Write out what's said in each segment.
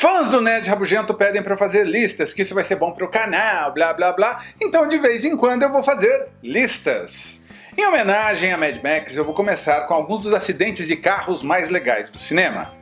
Fãs do Nerd Rabugento pedem para fazer listas, que isso vai ser bom para o canal, blá blá blá, então de vez em quando eu vou fazer listas. Em homenagem a Mad Max, eu vou começar com alguns dos acidentes de carros mais legais do cinema.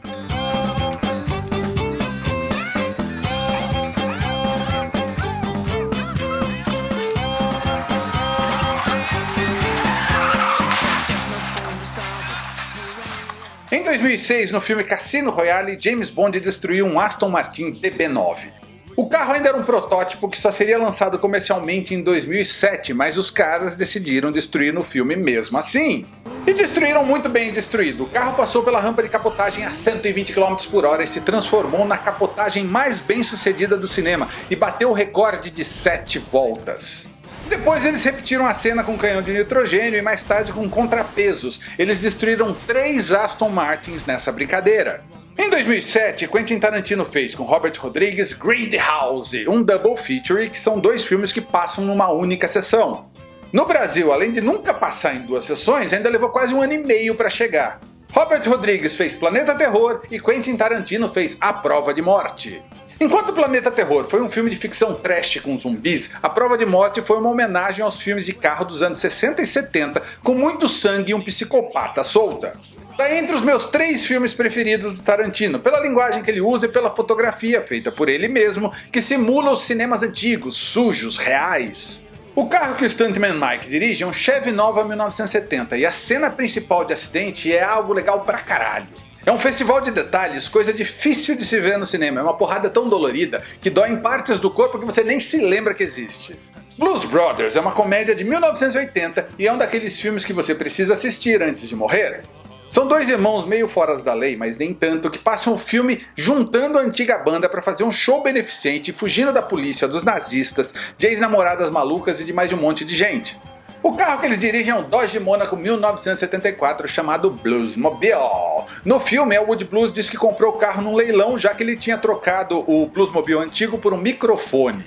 Em 2006, no filme Cassino Royale, James Bond destruiu um Aston Martin DB9. O carro ainda era um protótipo que só seria lançado comercialmente em 2007, mas os caras decidiram destruir no filme mesmo assim. E destruíram muito bem destruído. O carro passou pela rampa de capotagem a 120 km por hora e se transformou na capotagem mais bem sucedida do cinema e bateu o recorde de 7 voltas. Depois eles repetiram a cena com canhão de nitrogênio e mais tarde com contrapesos. Eles destruíram três Aston Martins nessa brincadeira. Em 2007, Quentin Tarantino fez com Robert Rodrigues Grindhouse, um double feature que são dois filmes que passam numa única sessão. No Brasil, além de nunca passar em duas sessões, ainda levou quase um ano e meio para chegar. Robert Rodrigues fez Planeta Terror e Quentin Tarantino fez A Prova de Morte. Enquanto Planeta Terror foi um filme de ficção trash com zumbis, A Prova de Morte foi uma homenagem aos filmes de carro dos anos 60 e 70 com muito sangue e um psicopata solta. Está entre os meus três filmes preferidos do Tarantino, pela linguagem que ele usa e pela fotografia feita por ele mesmo, que simula os cinemas antigos, sujos, reais. O carro que o Stuntman Mike dirige é um Chevy Nova 1970 e a cena principal de acidente é algo legal pra caralho. É um festival de detalhes, coisa difícil de se ver no cinema, é uma porrada tão dolorida que dói em partes do corpo que você nem se lembra que existe. Blues Brothers é uma comédia de 1980 e é um daqueles filmes que você precisa assistir antes de morrer. São dois irmãos meio fora da lei, mas nem tanto, que passam o filme juntando a antiga banda para fazer um show beneficente fugindo da polícia, dos nazistas, de ex-namoradas malucas e de mais um monte de gente. O carro que eles dirigem é um Dodge Monaco 1974 chamado Bluesmobile. No filme, Elwood Blues diz que comprou o carro num leilão já que ele tinha trocado o Bluesmobile antigo por um microfone.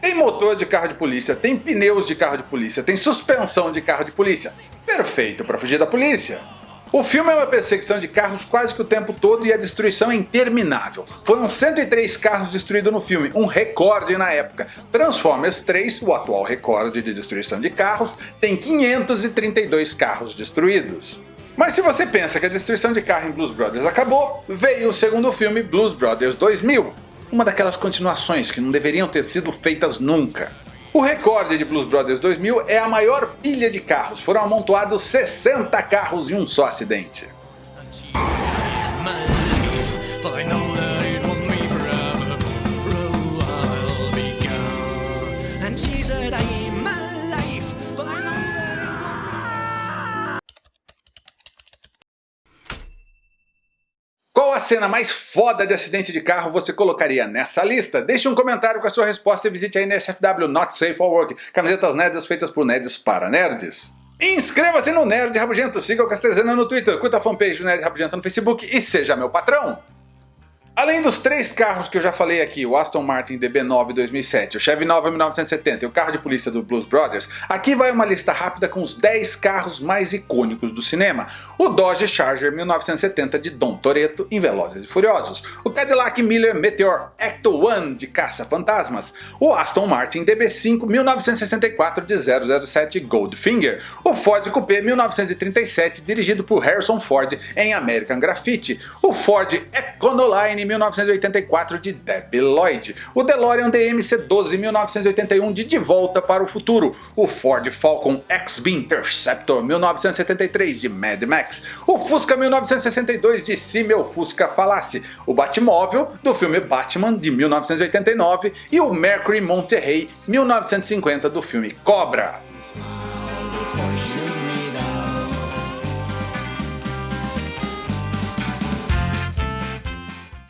Tem motor de carro de polícia, tem pneus de carro de polícia, tem suspensão de carro de polícia. Perfeito para fugir da polícia. O filme é uma perseguição de carros quase que o tempo todo e a destruição é interminável. Foram 103 carros destruídos no filme, um recorde na época. Transformers 3, o atual recorde de destruição de carros, tem 532 carros destruídos. Mas se você pensa que a destruição de carro em Blues Brothers acabou, veio o segundo filme Blues Brothers 2000. Uma daquelas continuações que não deveriam ter sido feitas nunca. O recorde de Blues Brothers 2000 é a maior pilha de carros, foram amontoados 60 carros em um só acidente. Qual a cena mais foda de acidente de carro você colocaria nessa lista? Deixe um comentário com a sua resposta e visite a NSFW Not Safe for Work, camisetas nerds feitas por nerds para nerds. Inscreva-se no Nerd Rabugento, siga o Castrezana no Twitter, curta a fanpage do Nerd Rabugento no Facebook e seja meu patrão! Além dos três carros que eu já falei aqui, o Aston Martin DB9 2007, o Chevy Nova 1970 e o carro de polícia do Blues Brothers, aqui vai uma lista rápida com os 10 carros mais icônicos do cinema. O Dodge Charger 1970 de Dom Toretto em Velozes e Furiosos, o Cadillac Miller Meteor Ecto-1 de Caça-Fantasmas, o Aston Martin DB5 1964 de 007 Goldfinger, o Ford Coupé 1937 dirigido por Harrison Ford em American Graffiti, o Ford Econoline 1984 de Debbie Lloyd, o DeLorean DMC-12 1981 de De Volta para o Futuro, o Ford Falcon XB Interceptor 1973 de Mad Max, o Fusca 1962 de Se Meu Fusca Falasse, o Batmóvel do filme Batman de 1989 e o Mercury Monterrey 1950 do filme Cobra.